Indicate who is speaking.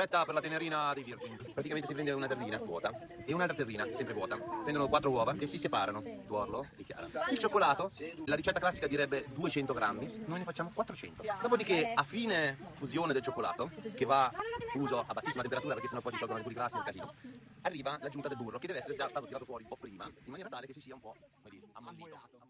Speaker 1: Ricetta per la tenerina dei virgini. Praticamente si prende una terrina vuota e un'altra terrina, sempre vuota. Prendono quattro uova e si separano. Tuorlo e chiara. Il cioccolato, la ricetta classica direbbe 200 grammi, noi ne facciamo 400. Dopodiché, a fine fusione del cioccolato, che va fuso a bassissima temperatura perché sennò poi ci sciolgono alcuni grassi, è un casino, arriva l'aggiunta del burro che deve essere già stato tirato fuori un po' prima, in maniera tale che si sia un po' come dire, ammollito.